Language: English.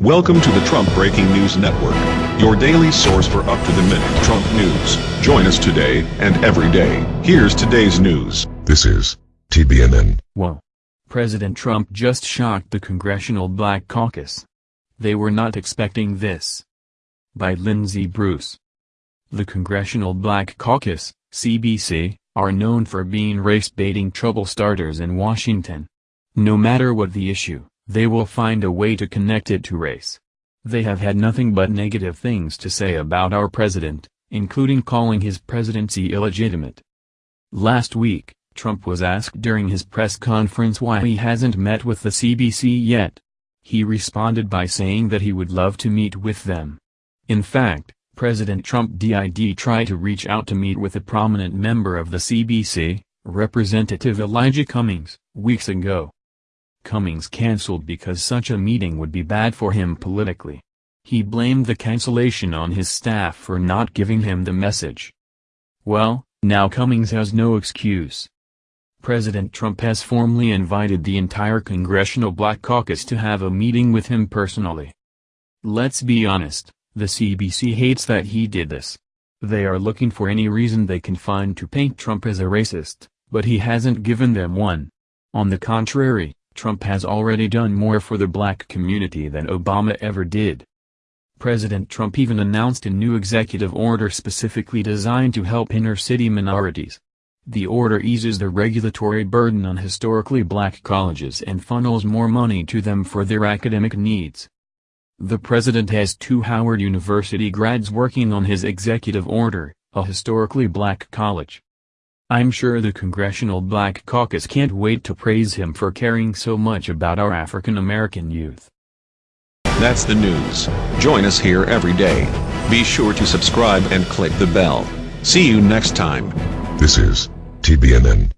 Welcome to the Trump Breaking News Network, your daily source for up-to-the-minute Trump news. Join us today and every day. Here's today's news. This is TBNN. Whoa. President Trump just shocked the Congressional Black Caucus. They were not expecting this. By Lindsey Bruce. The Congressional Black Caucus, CBC, are known for being race-baiting trouble starters in Washington. No matter what the issue, they will find a way to connect it to race. They have had nothing but negative things to say about our president, including calling his presidency illegitimate. Last week, Trump was asked during his press conference why he hasn't met with the CBC yet. He responded by saying that he would love to meet with them. In fact, President Trump did try to reach out to meet with a prominent member of the CBC, Representative Elijah Cummings, weeks ago. Cummings cancelled because such a meeting would be bad for him politically. He blamed the cancellation on his staff for not giving him the message. Well, now Cummings has no excuse. President Trump has formally invited the entire Congressional Black Caucus to have a meeting with him personally. Let's be honest, the CBC hates that he did this. They are looking for any reason they can find to paint Trump as a racist, but he hasn't given them one. On the contrary, Trump has already done more for the black community than Obama ever did. President Trump even announced a new executive order specifically designed to help inner-city minorities. The order eases the regulatory burden on historically black colleges and funnels more money to them for their academic needs. The president has two Howard University grads working on his executive order, a historically black college. I'm sure the Congressional Black Caucus can't wait to praise him for caring so much about our African American youth. That's the news. Join us here every day. Be sure to subscribe and click the bell. See you next time. This is TBNN.